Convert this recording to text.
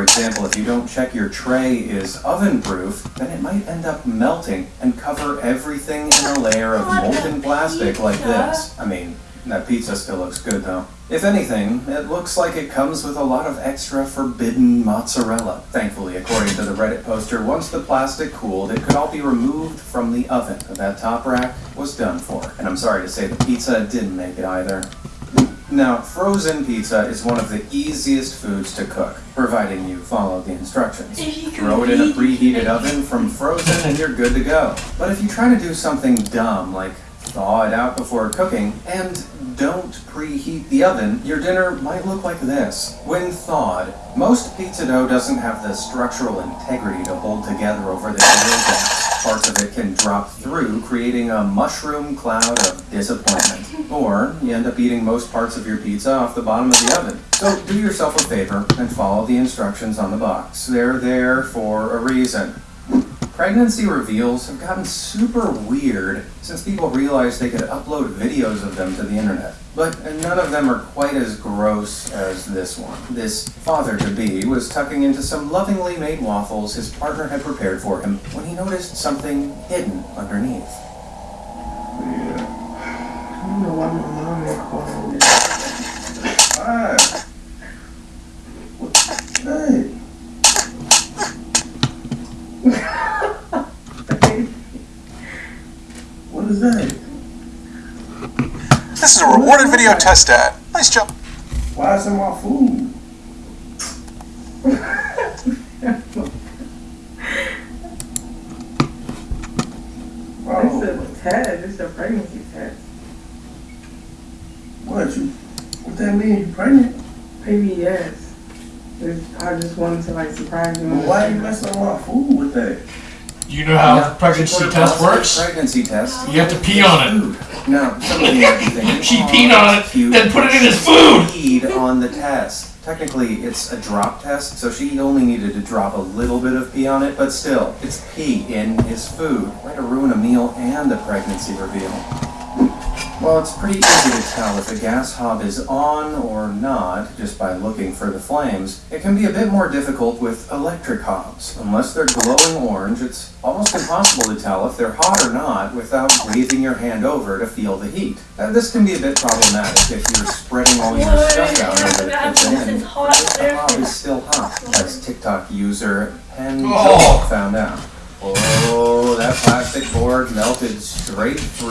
For example, if you don't check your tray is oven proof, then it might end up melting and cover everything in a layer of molten plastic like this. I mean, that pizza still looks good though. If anything, it looks like it comes with a lot of extra forbidden mozzarella. Thankfully, according to the Reddit poster, once the plastic cooled, it could all be removed from the oven. But that top rack was done for. And I'm sorry to say the pizza didn't make it either. Now, frozen pizza is one of the easiest foods to cook, providing you follow the instructions. Throw it in a preheated oven from frozen and you're good to go. But if you try to do something dumb like thaw it out before cooking, and don't preheat the oven, your dinner might look like this. When thawed, most pizza dough doesn't have the structural integrity to hold together over the gas. Parts of it can drop through, creating a mushroom cloud of disappointment. Or you end up eating most parts of your pizza off the bottom of the oven. So do yourself a favor and follow the instructions on the box. They're there for a reason. Pregnancy reveals have gotten super weird since people realized they could upload videos of them to the internet. But none of them are quite as gross as this one. This father-to-be was tucking into some lovingly made waffles his partner had prepared for him when he noticed something hidden underneath. Yeah. I don't know why my mom is calling this. Why? What? Hey. what is that? This is a rewarded video test ad. Nice job. Why is it my food? It's a test. It's a pregnancy test. What you? What that mean? You pregnant? Maybe yes. It's- I just wanted to like surprise you. Well, why you messing with my food with that? You know how Yeah, pregnancy test positive works? Pregnancy test. You have to pee on it. Food. Now, some of you might be thinking, She "Aw, peed on it, cute. then put it in his She food." Peed on the test. Technically, it's a drop test, so she only needed to drop a little bit of pee on it, but still, it's pee in his food. Way to ruin a meal and a pregnancy reveal. Well, it's pretty easy to tell if a gas hob is on or not just by looking for the flames. It can be a bit more difficult with electric hobs. Unless they're glowing orange, it's almost impossible to tell if they're hot or not without waving your hand over to feel the heat. Uh, this can be a bit problematic if you're spreading all your stuff out over the kitchen and the hob is still hot, as TikTok user Pen Oh. found out. Oh, that plastic board melted straight through.